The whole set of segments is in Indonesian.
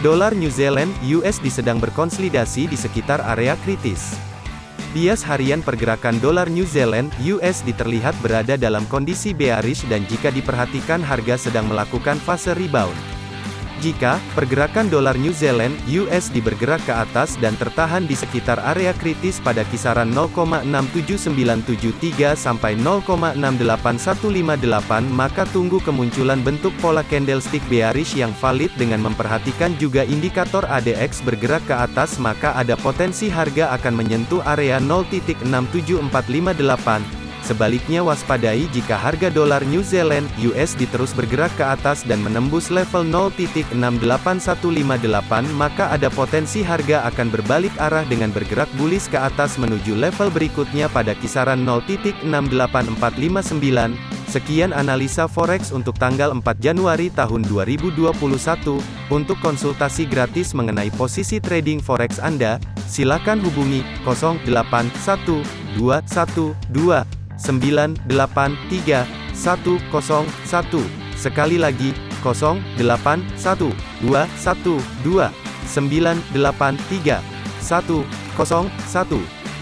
Dolar New Zealand USD sedang berkonsolidasi di sekitar area kritis. Bias harian pergerakan dolar New Zealand USD terlihat berada dalam kondisi bearish dan jika diperhatikan harga sedang melakukan fase rebound. Jika pergerakan dolar New Zealand USD bergerak ke atas dan tertahan di sekitar area kritis pada kisaran 0,67973 sampai 0,68158 maka tunggu kemunculan bentuk pola candlestick bearish yang valid dengan memperhatikan juga indikator ADX bergerak ke atas maka ada potensi harga akan menyentuh area 0.67458 Sebaliknya waspadai jika harga dolar New Zealand USD terus bergerak ke atas dan menembus level 0.68158 maka ada potensi harga akan berbalik arah dengan bergerak bullish ke atas menuju level berikutnya pada kisaran 0.68459. Sekian analisa forex untuk tanggal 4 Januari tahun 2021. Untuk konsultasi gratis mengenai posisi trading forex Anda, silakan hubungi 081212 983 101. Sekali lagi, 081212 983 101.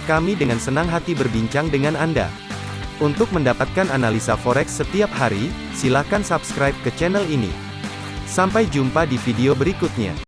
Kami dengan senang hati berbincang dengan Anda. Untuk mendapatkan analisa forex setiap hari, silakan subscribe ke channel ini. Sampai jumpa di video berikutnya.